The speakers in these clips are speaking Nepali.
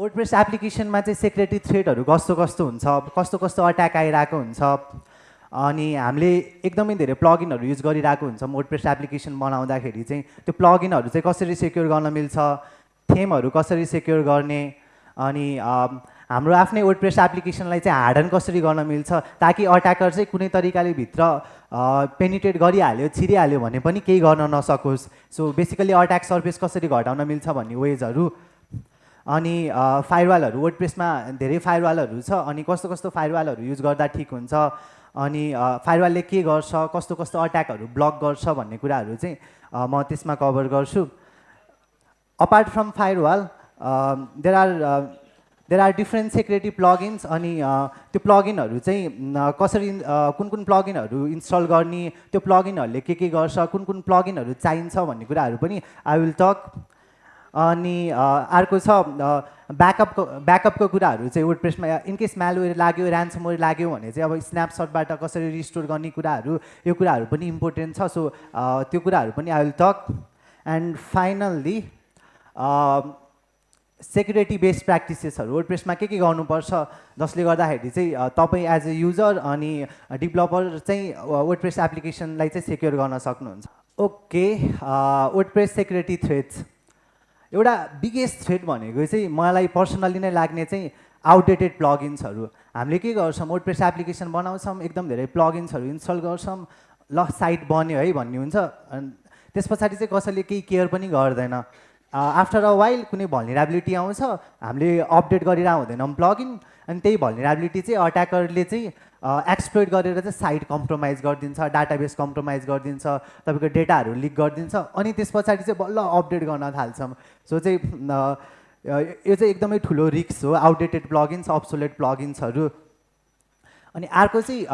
वर्डप्रेस एप्लिकेसनमा चाहिँ सेक्रेटरी थ्रेडहरू कस्तो कस्तो हुन्छ कस्तो कस्तो अट्याक आइरहेको हुन्छ अनि हामीले एकदमै धेरै प्लगइनहरू युज गरिरहेको हुन्छ वर्डप्रेस एप्लिकेसन बनाउँदाखेरि चाहिँ। त्यो प्लगइनहरू चाहिँ कसरी सेक्योर गर्न मिल्छ थेमहरू कसरी सेक्योर गर्ने अनि हाम्रो आफ्नै वर्डप्रेस एप्लिकेसनलाई चाहिँ हार्डन कसरी गर्न मिल्छ ताकि अट्याकर चाहिँ कुनै तरिकाले भित्र पेनिटेट गरिहाल्यो छिरिहाल्यो भने पनि केही गर्न नसकोस्। सो बेसिकली अट्याक सर्फेस कसरी घटाउन मिल्छ भन्ने वेजहरू अनि फायरवालहरू वर्डप्रेसमा धेरै फायरवालहरू छ अनि कस्तो कस्तो फायरवालहरू युज गर्दा ठिक हुन्छ अनि फायरवालले के गर्छ कस्तो कस्तो अट्याकहरू ब्लक गर्छ भन्ने कुराहरू चाहिँ म त्यसमा कभर गर्छु। Apart from firewall there are there are different security plugins अनि त्यो प्लगइनहरू चाहिँ कसरी कुन कुन प्लगइनहरू इन्स्टल गर्ने त्यो प्लगइनहरूले के के गर्छ कुन कुन प्लगइनहरू चाहिन्छ भन्ने कुराहरू पनि आई विल टक अनि अ, अर्को छ ब्याकअपको ब्याकअपको कुराहरू चाहिँ वर्डप्रेसमा इनकेस म्यालवेयर लाग्यो ऱ्यान्समवेयर लाग्यो भने चाहिँ अब स्न्यापसटबाट कसरी रिस्टोर गर्ने कुराहरू यो कुराहरू पनि इम्पोर्टेन्ट छ। सो त्यो कुराहरू पनि I will talk and finally security based प्र्याक्टिसेसहरू वर्डप्रेसमा के के गर्नुपर्छ? जसले गर्दाखेरि चाहिँ अ, तपाईँ एज ए युजर अनि डेभलपर चाहिँ वर्डप्रेस एप्लिकेसनलाई चाहिँ सेक्योर गर्न सक्नुहुन्छ। ओके वर्डप्रेस सेक्युरिटी थ्रेड्स एउटा बिगेस्ट थ्रेड भनेको चाहिँ मलाई पर्सनल्ली नै लाग्ने चाहिँ आउटडेटेड प्लगइन्सहरू हामीले के गर्छौँ वर्डप्रेस एप्लिकेसन बनाउँछौँ एकदम धेरै प्लगइन्सहरू इन्स्टल गर्छौँ ल साइट बन्यो है भन्ने हुन्छ। त्यस पछाडि चाहिँ कसैले केही केयर पनि गर्दैन। आफ्टर अ वाइल कुनै भल्नेराबिलिटी आउँछ हामीले अपडेट गरिरह हुँदैनौँ प्लगइन अनि त्यही भल्नेराबिलिटी चाहिँ अट्याकरले चाहिँ एक्सप्लोइट गरेर चाहिँ साइट कम्प्रोमाइज गरिदिन्छ डाटाबेस कम्प्रोमाइज गरिदिन्छ तपाईँको डेटाहरू लिक गरिदिन्छ अनि त्यस पछाडि चाहिँ बल्ल अपडेट गर्न थाल्छौँ सो चाहिँ यो चाहिँ एकदमै ठुलो रिक्स हो आउटडेटेड प्लगइन्स अब्सोलेट प्लगइन्सहरू अनि अर्को चाहिँ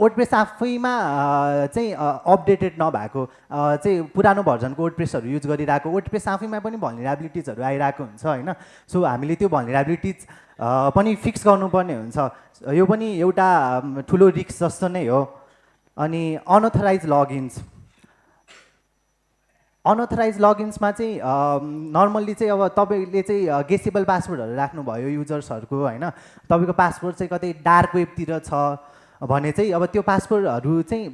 वर्डप्रेस आफैमा चाहिँ अपडेटेड नभएको चाहिँ पुरानो भर्जनको वर्डप्रेसहरू युज गरिरहेको। वर्डप्रेस आफैमा पनि भल्नेराबिलिटिजहरू आइरहेको हुन्छ होइन? सो हामीले त्यो भल्नेराबिलिटिज पनि फिक्स गर्नुपर्ने हुन्छ। यो पनि एउटा ठुलो रिक्स जस्तो नै हो। अनि अनअथराइज लगइन्स। अनअथराइज लगइन्समा चाहिँ नर्मल्ली चाहिँ अब तपाईँले चाहिँ गेसेबल पासवर्डहरू राख्नुभयो युजर्सहरूको होइन? तपाईँको पासवर्ड चाहिँ कतै डार्क वेबतिर छ। भने चाहिँ अब त्यो पासवर्डहरू चाहिँ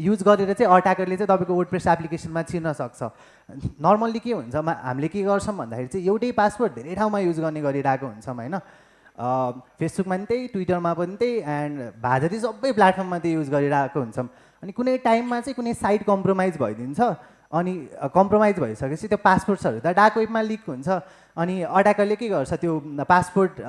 युज गरेर चाहिँ अट्याकरले चाहिँ तपाईँको वर्डप्रेस एप्लिकेसनमा चिर्न सक्छ। नर्मल्ली के हुन्छ हामीले के गर्छौँ भन्दाखेरि चाहिँ एउटै पासवर्ड धेरै ठाउँमा युज गर्ने गरिरहेको हुन्छौँ होइन? फेसबुकमा पनि त्यही ट्विटरमा पनि त्यही एन्ड भाजरी सबै प्लेटफर्ममा त्यही युज गरिरहेको हुन्छौँ। अनि कुनै टाइममा चाहिँ कुनै साइट कम्प्रोमाइज भइदिन्छ। अनि कम्प्रोमाइज भइसकेपछि त्यो पासपोर्ट्सहरू त डार्क वेबमा लिक हुन्छ। अनि अट्याकरले के गर्छ त्यो पासपोर्ट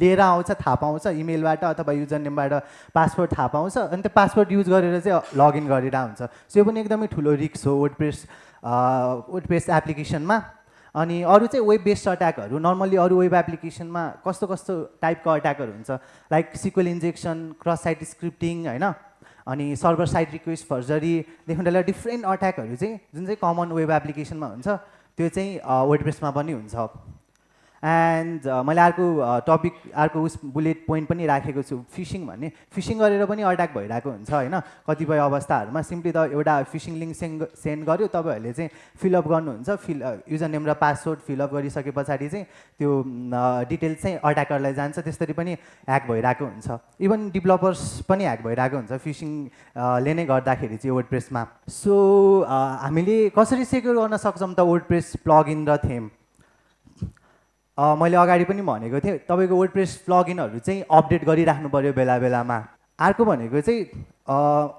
लिएर आउँछ थाहा पाउँछ इमेलबाट अथवा युजर नेमबाट पासपोर्ट थाहा पाउँछ अनि त्यो पासपोर्ट युज गरेर चाहिँ लगइन गरिरहेको हुन्छ। सो यो पनि एकदमै ठुलो रिक्स हो वर्डप्रेस वर्डप्रेस एप्लिकेसनमा अनि अरू चाहिँ वेब बेस्ड अट्याकहरू नर्मल्ली अरू वेब एप्लिकेसनमा कस्तो कस्तो टाइपको अट्याकहरू हुन्छ। Like SQL injection cross site scripting होइन? अनि सर्भर साइड रिक्वेस्ट फर्जरीदेखि लिएर डिफ्रेन्ट अट्याकहरू चाहिँ जुन चाहिँ कमन वेब एप्लिकेसनमा हुन्छ त्यो चाहिँ वर्डप्रेसमा पनि हुन्छ। एन्ड मैले अर्को टपिक अर्को उस बुलेट पोइन्ट पनि राखेको छु फिसिङ भन्ने। फिसिङ गरेर पनि अट्याक भइरहेको हुन्छ होइन? कतिपय अवस्थाहरूमा सिम्पली त एउटा फिसिङ लिङ्क सेन्ड सेन्ड गर्यो तपाईँहरूले चाहिँ फिलअप गर्नुहुन्छ फिल युजर नेम र पासवर्ड फिलअप गरिसके पछाडि चाहिँ त्यो डिटेल्स चाहिँ अट्याकरलाई जान्छ त्यसरी पनि ह्याक भइरहेको हुन्छ। इभन डेभलपर्स पनि ह्याक भइरहेको हुन्छ फिसिङले नै गर्दाखेरि चाहिँ वर्डप्रेसमा सो हामीले कसरी सेक्योर गर्न सक्छौँ त वर्डप्रेस प्लगइन र थेम मैले अगाडि पनि भनेको थिएँ तपाईँको वर्डप्रेस प्लगइनहरू चाहिँ अपडेट गरिराख्नु पऱ्यो बेला बेलामा। अर्को भनेको चाहिँ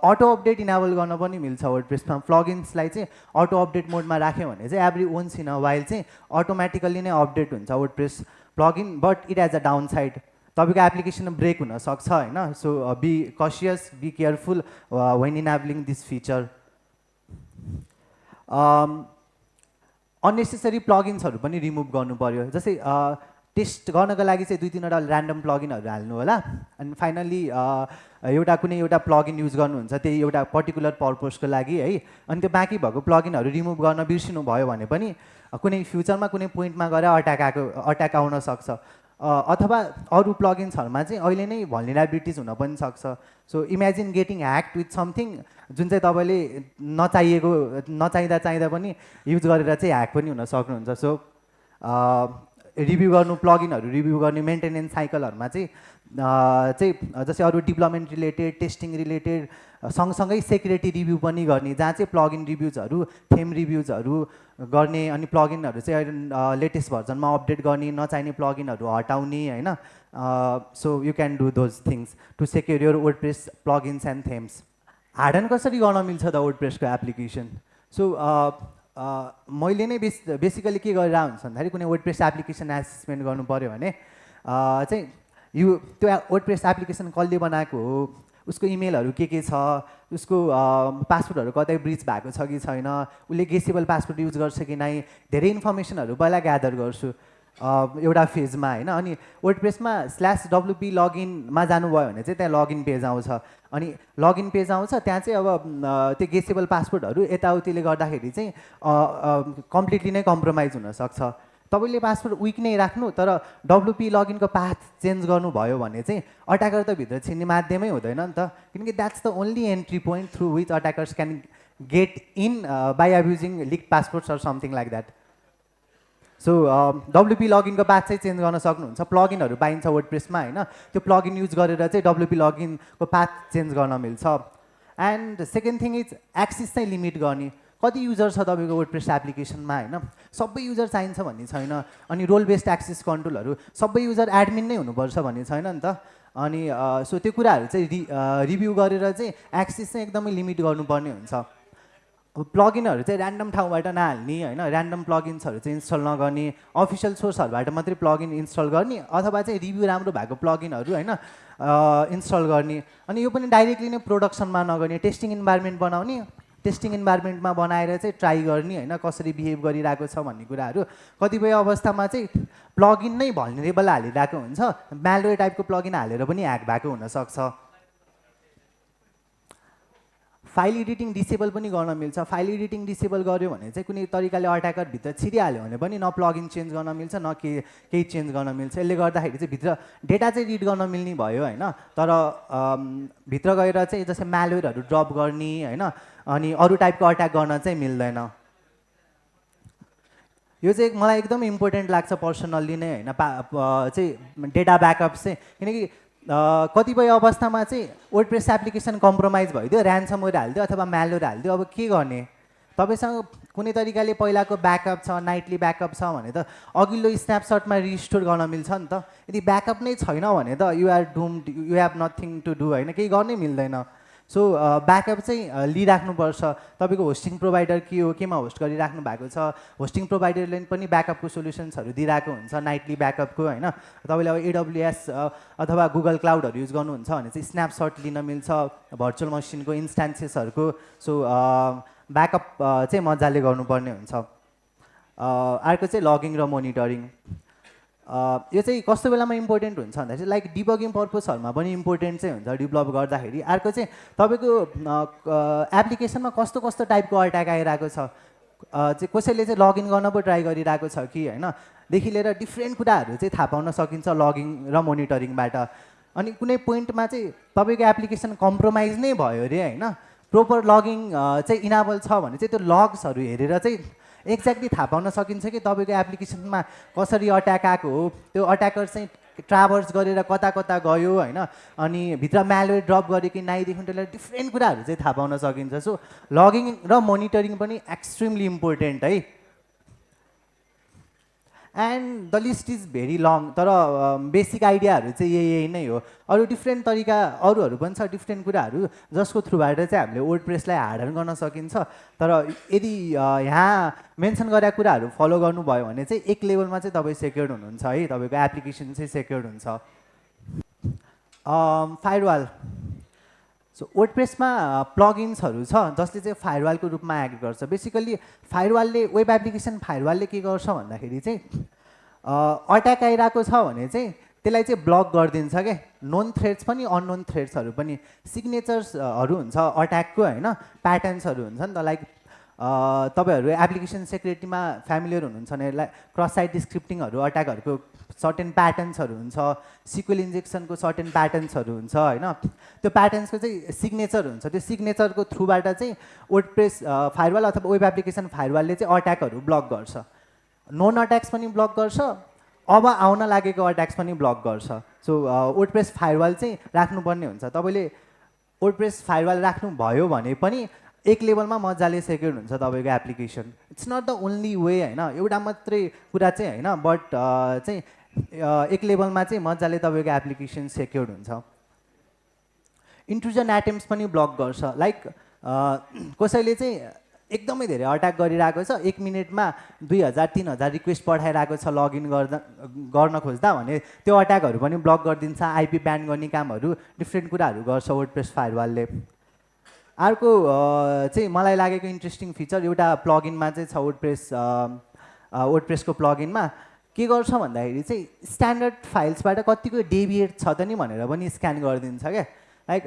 अटो अपडेट इनाबल गर्न पनि मिल्छ वर्डप्रेसमा प्लगइन्सलाई चाहिँ अटो अपडेट मोडमा राख्यो भने चाहिँ every once in a while चाहिँ अटोमेटिकल्ली नै अपडेट हुन्छ WordPress plugin but it has a down side तपाईँको एप्लिकेसन ब्रेक हुनसक्छ होइन? So be cautious be careful when enabling this feature unnecessary प्लगइन्सहरू पनि रिमुभ गर्नु पऱ्यो जस्तै टेस्ट गर्नको लागि चाहिँ दुई तिनवटा ऱ्यान्डम प्लगइनहरू हाल्नु होला। अनि फाइनल्ली एउटा कुनै एउटा प्लगइन युज गर्नुहुन्छ त्यही एउटा पर्टिकुलर पर्पजको लागि है। अनि त्यो बाँकी भएको प्लगइनहरू रिमुभ गर्न बिर्सिनु भयो भने पनि कुनै फ्युचरमा कुनै पोइन्टमा गएर अट्याक आएको अट्याक आउन सक्छ। अथवा अरू प्लगइन्सहरूमा चाहिँ अहिले नै भल्नेराबिलिटिज हुन पनि सक्छ। So imagine getting hacked with something जुन चाहिँ तपाईँले नचाहिएको नचाहिँदा चाहिँदा पनि युज गरेर चाहिँ ह्याक पनि हुन सक्नुहुन्छ। सो रिभ्यू गर्नु प्लगिनहरू रिभ्यू गर्ने मेन्टेनेन्स साइकलहरूमा चाहिँ चाहिँ जस्तै अरू डेभलपमेन्ट रिलेटेड टेस्टिङ रिलेटेड सँगसँगै सेक्युरिटी रिभ्यू पनि गर्ने जहाँ चाहिँ प्लगिन रिभ्युजहरू थेम रिभ्युजहरू गर्ने अनि प्लगिनहरू चाहिँ लेटेस्ट भर्जनमा अपडेट गर्ने नचाहिने प्लगिनहरू हटाउने होइन? So you can do those things to secure your WordPress plugins and themes harden कसरी गर्न मिल्छ त वर्ड प्रेसको एप्लिकेसन सो मैले नै बेस बेसिकली के गरेर हुन्छ भन्दाखेरि कुनै वर्ड प्रेस एप्लिकेसन एसेसमेन्ट गर्नु पऱ्यो भने चाहिँ यो त्यो वर्ड प्रेस एप्लिकेसन कसले बनाएको हो? उसको इमेलहरू के के छ उसको पासवर्डहरू कतै ब्रिच भएको छ कि छैन उसले गेसेबल पासवर्ड युज गर्छ कि नै धेरै इन्फर्मेसनहरू पहिला ग्यादर गर्छु एउटा फेजमा होइन। अनि वर्ड प्रेसमा स्ल्यास डब्लुपी लगइनमा जानुभयो भने चाहिँ त्यहाँ लगइन पेज आउँछ। अनि लगइन पेज आउँछ त्यहाँ चाहिँ अब त्यो गेसेबल पासवर्डहरू यताउतिले गर्दाखेरि चाहिँ कम्प्लिटली नै कम्प्रोमाइज हुनसक्छ तपाईँले पासवर्ड विक नै राख्नु तर डब्लुपी लगइनको पाथ चेन्ज गर्नुभयो भने चाहिँ अट्याकर त भित्र छिर्ने माध्यमै हुँदैन नि त। किनकि that's the only entry point through which attackers can get in by abusing leak passports or something like that so WP लगइनको path चाहिँ चेन्ज गर्न सक्नुहुन्छ। प्लगिनहरू पाइन्छ वर्ड प्रेसमा होइन? त्यो प्लगिन युज गरेर चाहिँ डब्लुपी लगइनको पाथ चेन्ज गर्न मिल्छ। And second thing is access चाहिँ लिमिट गर्ने। कति युजर छ तपाईँको वर्ड प्रेस एप्लिकेसनमा होइन? सबै युजर चाहिन्छ भन्ने छैन। अनि रोल बेस्ड एक्सेस कन्ट्रोलहरू सबै युजर एडमिन नै हुनुपर्छ भन्ने छैन नि त? अनि सो त्यो कुराहरू चाहिँ रिभ्यू गरेर चाहिँ एक्सेस चाहिँ एकदमै लिमिट गर्नुपर्ने हुन्छ। प्लगिनहरू चाहिँ ऱ्यान्डम ठाउँबाट नहाल्ने होइन? ऱ्यान्डम प्लगिन्सहरू चाहिँ इन्स्टल नगर्ने अफिसियल सोर्सहरूबाट मात्रै प्लगिन इन्स्टल गर्ने अथवा चाहिँ रिभ्यू राम्रो भएको प्लगिनहरू होइन? इन्स्टल गर्ने। अनि यो पनि डाइरेक्टली नै प्रोडक्सनमा नगर्ने टेस्टिङ इन्भाइरोमेन्ट बनाउने टेस्टिङ इन्भाइरोमेन्टमा बनाएर चाहिँ ट्राई गर्ने होइन कसरी बिहेभ गरिरहेको छ भन्ने कुराहरू। कतिपय अवस्थामा चाहिँ प्लगिन नै भल्नेरेबल हालिरहेको हुन्छ। म्यालवे टाइपको प्लगिन हालेर पनि ह्याक भएको हुनसक्छ। फाइल एडिटिङ डिसेबल पनि गर्न मिल्छ। फाइल एडिटिङ डिसेबल गर्यो भने चाहिँ कुनै तरिकाले अट्याकर भित्र छिरिहाल्यो भने पनि न प्लगिन चेन्ज गर्न मिल्छ न के केही चेन्ज गर्न मिल्छ। यसले गर्दाखेरि चाहिँ भित्र डेटा चाहिँ रिड गर्न मिल्ने भयो होइन? तर भित्र गएर चाहिँ जस्तै म्यालवेयरहरू ड्रप गर्ने होइन? अनि अरू टाइपको अट्याक गर्न चाहिँ मिल्दैन। यो चाहिँ मलाई एकदम इम्पोर्टेन्ट लाग्छ पर्सनल्ली नै होइन? चाहिँ डेटा ब्याकअप चाहिँ। किनकि कतिपय अवस्थामा चाहिँ वर्ड प्रेस एप्लिकेसन कम्प्रोमाइज भइदियो ऱ्यान्समवेयर हालिदियो अथवा म्यालवेयर हालिदियो। अब के गर्ने? तपाईँसँग कुनै तरिकाले पहिलाको ब्याकअप छ नाइटली ब्याकअप छ भने त अघिल्लो स्न्यापसटमा रिस्टोर गर्न मिल्छ नि त। यदि ब्याकअप नै छैन भने त you're doom you have nothing to do होइन? केही गर्नै मिल्दैन। सो ब्याकअप चाहिँ अ, लिइराख्नुपर्छ। तपाईँको होस्टिङ प्रोभाइडर के हो केमा होस्ट गरिराख्नु भएको छ? होस्टिङ प्रोभाइडरले पनि ब्याकअपको सोल्युसन्सहरू दिइरहेको हुन्छ नाइटली ब्याकअपको होइन? तपाईँले अब एडब्लुएस अथवा गुगल क्लाउडहरू युज गर्नुहुन्छ भने चाहिँ स्न्यापसट लिन मिल्छ भर्चुअल मसिनको इन्स्टान्सेसहरूको सो ब्याकअप चाहिँ मजाले गर्नुपर्ने हुन्छ। अर्को चाहिँ लगिङ र मोनिटरिङ यो चाहिँ कस्तो बेलामा इम्पोर्टेन्ट हुन्छ भन्दा चाहिँ लाइक डिबगिङ पर्पजहरूमा पनि इम्पोर्टेन्ट चाहिँ हुन्छ डेभलप गर्दाखेरि। अर्को चाहिँ तपाईँको एप्लिकेसनमा कस्तो कस्तो टाइपको अट्याक आइरहेको छ? चाहिँ कसैले चाहिँ लगइन गर्न पो ट्राई गरिरहेको छ कि होइन? देखि लिएर डिफ्रेन्ट कुराहरू चाहिँ थाहा पाउन सकिन्छ लगिङ र मोनिटरिङबाट अनि कुनै पोइन्टमा चाहिँ तपाईँको एप्लिकेसन कम्प्रोमाइज नै भयो अरे होइन? प्रोपर लगिङ चाहिँ इनाबल छ भने चाहिँ त्यो लग्सहरू हेरेर चाहिँ एक्ज्याक्टली थाहा पाउन सकिन्छ कि तपाईँको एप्लिकेसनमा कसरी अट्याक आएको हो? त्यो अट्याकर चाहिँ ट्राभर्स गरेर कता कता गयो होइन? अनि भित्र म्यालवेयर ड्रप गर्यो कि नाइदेखि लिएर डिफ्रेन्ट कुराहरू चाहिँ थाहा पाउन सकिन्छ। सो लगिङ र मोनिटरिङ पनि एक्सट्रिमली इम्पोर्टेन्ट है। And the list is very long तर बेसिक आइडियाहरू चाहिँ यही यही नै हो। अरू डिफ्रेन्ट तरिका अरूहरू पनि छ डिफ्रेन्ट कुराहरू जसको थ्रुबाट चाहिँ हामीले वर्ड प्रेसलाई हार्डन गर्न सकिन्छ। तर यदि यहाँ मेन्सन गरेका कुराहरू फलो गर्नुभयो भने चाहिँ एक लेभलमा चाहिँ तपाईँ सेक्योर्ड हुनुहुन्छ है। तपाईँको एप्लिकेसन चाहिँ सेक्योर्ड हुन्छ। फायरवाल सो वर्ड प्रेसमा प्लगिन्सहरू छ जसले चाहिँ फायरवालको रूपमा एक्ट गर्छ. बेसिकल्ली फायरवालले वेब एप्लिकेसन फायरवालले के गर्छ भन्दाखेरि चाहिँ अट्याक आइरहेको छ भने चाहिँ त्यसलाई चाहिँ ब्लक गरिदिन्छ क्या नोन थ्रेड्स पनि अननोन थ्रेड्सहरू पनि. सिग्नेचर्सहरू हुन्छ अट्याकको होइन प्याटर्न्सहरू हुन्छ नि त लाइक तपाईँहरू एप्लिकेसन सेक्युरिटीमा फ्यामिलियर हुनुहुन्छ भने क्रस साइड स्क्रिप्टिङहरू अट्याकहरूको सर्टेन प्याटर्न्सहरू हुन्छ सिक्वेल इन्जेक्सनको सर्टेन प्याटर्न्सहरू हुन्छ होइन? त्यो प्याटर्न्सको चाहिँ सिग्नेचर हुन्छ। त्यो सिग्नेचरको थ्रुबाट चाहिँ वर्ड प्रेस फायरवाल अथवा वेब एप्लिकेसन फायरवालले चाहिँ अट्याकहरू ब्लक गर्छ। नोन अट्याक्स पनि ब्लक गर्छ अब आउन लागेको अट्याक्स पनि ब्लक गर्छ। सो वर्डप्रेस फायरवाल चाहिँ राख्नुपर्ने हुन्छ। तपाईँले वर्डप्रेस फायरवाल राख्नुभयो भने पनि एक लेभलमा मजाले सेक्योर हुन्छ तपाईँको application. It's not the only way होइन? एउटा मात्रै कुरा चाहिँ होइन बट चाहिँ एक लेभलमा चाहिँ मजाले तपाईँको एप्लिकेसन सेक्योर हुन्छ। इन्ट्रुजन एटेम्स पनि ब्लक गर्छ। लाइक कसैले चाहिँ एकदमै धेरै अट्याक गरिरहेको छ एक मिनटमा दुई हजार तिन हजार रिक्वेस्ट पठाइरहेको छ लगइन गर्दा गर्न खोज्दा भने त्यो अट्याकहरू पनि ब्लक गरिदिन्छ। आइपी ब्यान गर्ने कामहरू डिफ्रेन्ट कुराहरू गर्छ वर्डप्रेस फायरवालले अर्को चाहिँ मलाई लागेको इन्ट्रेस्टिङ फिचर एउटा प्लगइनमा चाहिँ छ वर्डप्रेस वर्डप्रेसको प्लगइनमा के गर्छ भन्दाखेरि चाहिँ स्ट्यान्डर्ड फाइल्सबाट कतिको डेभिएट छ त नि भनेर पनि स्क्यान गरिदिन्छ क्या। लाइक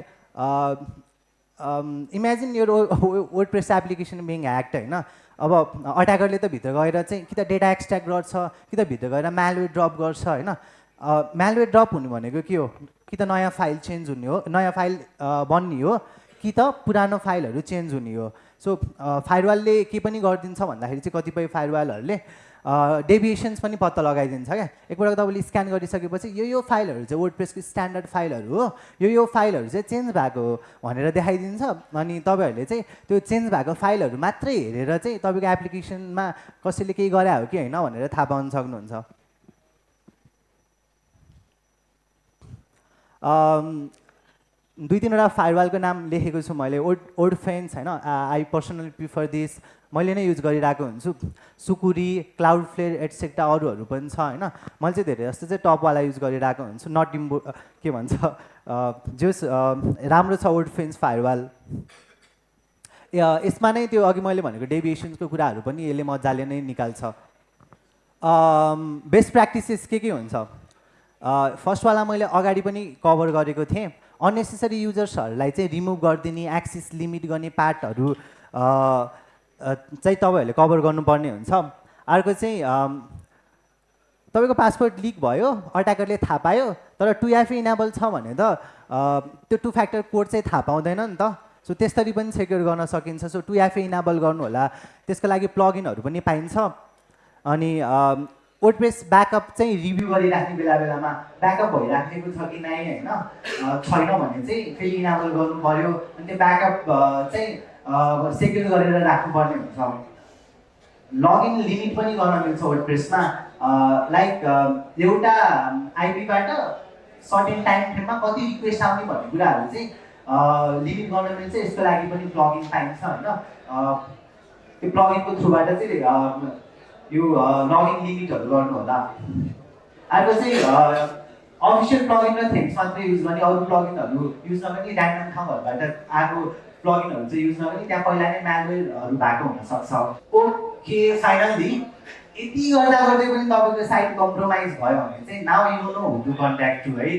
इमेजिन यो वर्डप्रेस एप्लिकेसन बिङ ह्याक्ड होइन? अब अट्याकरले त भित्र गएर चाहिँ कि त डेटा एक्सट्र्याक्ट गर्छ कि त भित्र गएर म्यालवेयर ड्रप गर्छ होइन? म्यालवेयर ड्रप हुनु भनेको के हो? कि त नयाँ फाइल चेन्ज हुने हो नयाँ फाइल बन्ने हो। कि त पुरानो फाइलहरू चेन्ज हुने हो। सो फायरवालले के पनि गरिदिन्छ भन्दाखेरि चाहिँ कतिपय फायरवालहरूले डेभिएसन्स पनि पत्ता लगाइदिन्छ क्या। एकपल्ट तपाईँले स्क्यान गरिसकेपछि यो यो फाइलहरू चाहिँ वर्डप्रेसको स्ट्यान्डर्ड फाइलहरू हो। यो यो फाइलहरू चाहिँ चेन्ज भएको हो भनेर देखाइदिन्छ। अनि तपाईँहरूले चाहिँ त्यो चेन्ज भएको फाइलहरू मात्रै हेरेर चाहिँ तपाईँको एप्लिकेसनमा कसैले केही गरे हो कि होइन भनेर थाहा पाउन सक्नुहुन्छ। दुई तिनवटा फायरवालको नाम लेखेको छु मैले। ओड ओड फेन्स होइन? आई पर्सनली प्रिफर दिस मैले नै युज गरिरहेको हुन्छु। सुकुरी क्लाउड फ्लेयर एटसेक्ट्रा अरूहरू पनि छ होइन? मैले चाहिँ धेरै जस्तो चाहिँ टपवाला युज गरिरहेको हुन्छु। नट इम्बो के भन्छ? अ, राम्रो छ ओड फेन्स फायरवाल यसमा नै त्यो अघि मैले भनेको डेभिएसन्सको कुराहरू पनि यसले मजाले नै निकाल्छ। बेस्ट प्र्याक्टिसेस के के हुन्छ? फर्स्टवाला मैले अगाडि पनि कभर गरेको थिएँ। अननेसेसरी युजर्सहरूलाई चाहिँ रिमुभ गरिदिने एक्सिस लिमिट गर्ने पार्टहरू चाहिँ तपाईँहरूले कभर गर्नुपर्ने हुन्छ। अर्को चाहिँ तपाईँको पासवर्ड लिक भयो अट्याकरले थाहा पायो तर टु एफए इनेबल छ भने त त्यो टु फ्याक्टर कोड चाहिँ थाहा पाउँदैन नि त। सो त्यसरी पनि सेक्योर गर्न सकिन्छ। सो टु एफए इनेबल गर्नु होला त्यसको लागि प्लगइनहरू पनि पाइन्छ। अनि वर्डप्रेस ब्याकअप चाहिँ रिभ्यू गरिराख्ने बेला बेलामा ब्याकअप भइराखेको छ कि नै होइन? छैन भने चाहिँ फेरि इनेबल गर्नु पऱ्यो अनि त्यो ब्याकअप चाहिँ सेक्योर गरेर राख्नुपर्ने हुन्छ। लगइन लिमिट पनि गर्न मिल्छ वर्डप्रेसमा लाइक एउटा आइपीबाट सर्टेन टाइम फ्रेममा कति रिक्वेस्ट आउने भन्ने कुराहरू चाहिँ लिमिट गर्न मिल्छ। यसको लागि पनि प्लगइन पाइन्छ होइन। त्यो प्लगइनको थ्रुबाट चाहिँ यो लगइन लिमिटहरू गर्नु होला अर्को चाहिँ अफिसियल प्लगइन र थेम्स मात्रै युज गर्ने अरू प्लगइनहरू युज नगर्ने ऱ्यान्डम ठाउँहरूबाट आएको प्लगइनहरू चाहिँ युज नगर्ने त्यहाँ पहिला नै म्यानुअलहरू भएको हुनसक्छ ओके फाइनल्ली यति गर्दा गर्दै पनि तपाईँको साइट कम्प्रोमाइज भयो भने चाहिँ now you know who to to है